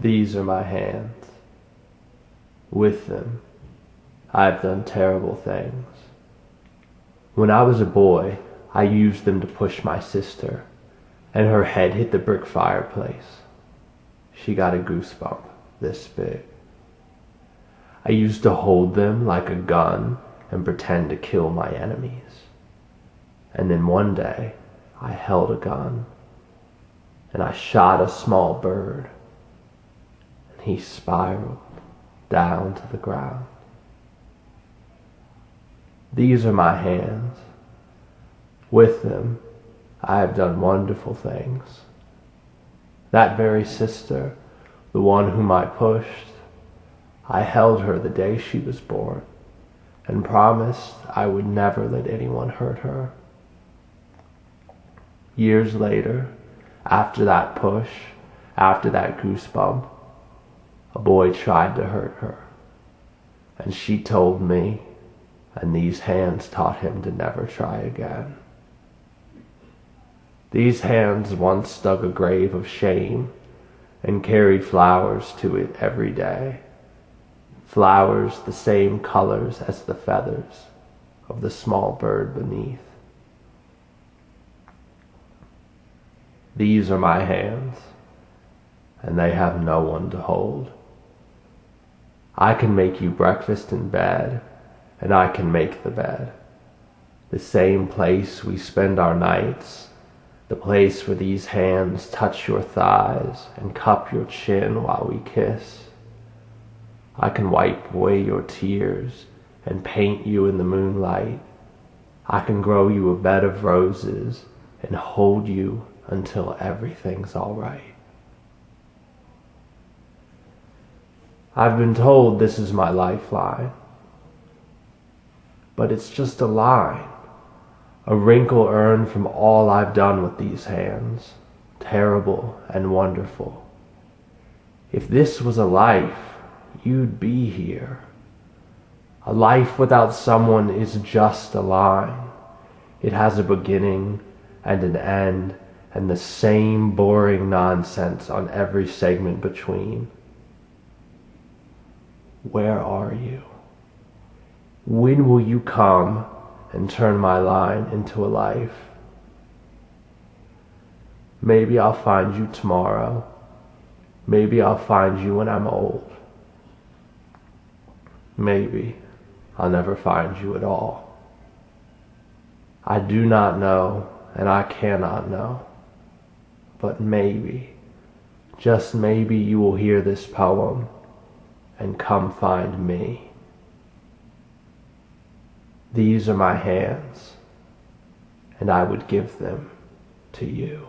These are my hands. With them, I have done terrible things. When I was a boy, I used them to push my sister, and her head hit the brick fireplace. She got a goosebump this big. I used to hold them like a gun and pretend to kill my enemies. And then one day, I held a gun and I shot a small bird he spiraled down to the ground. These are my hands. With them, I have done wonderful things. That very sister, the one whom I pushed, I held her the day she was born and promised I would never let anyone hurt her. Years later, after that push, after that goosebump, a boy tried to hurt her. And she told me, and these hands taught him to never try again. These hands once dug a grave of shame and carried flowers to it every day. Flowers the same colors as the feathers of the small bird beneath. These are my hands, and they have no one to hold. I can make you breakfast in bed, and I can make the bed. The same place we spend our nights, the place where these hands touch your thighs and cup your chin while we kiss. I can wipe away your tears and paint you in the moonlight. I can grow you a bed of roses and hold you until everything's all right. I've been told this is my lifeline, but it's just a line, a wrinkle earned from all I've done with these hands, terrible and wonderful. If this was a life, you'd be here. A life without someone is just a line. It has a beginning and an end and the same boring nonsense on every segment between. Where are you? When will you come and turn my line into a life? Maybe I'll find you tomorrow. Maybe I'll find you when I'm old. Maybe I'll never find you at all. I do not know, and I cannot know. But maybe, just maybe, you will hear this poem and come find me. These are my hands, and I would give them to you.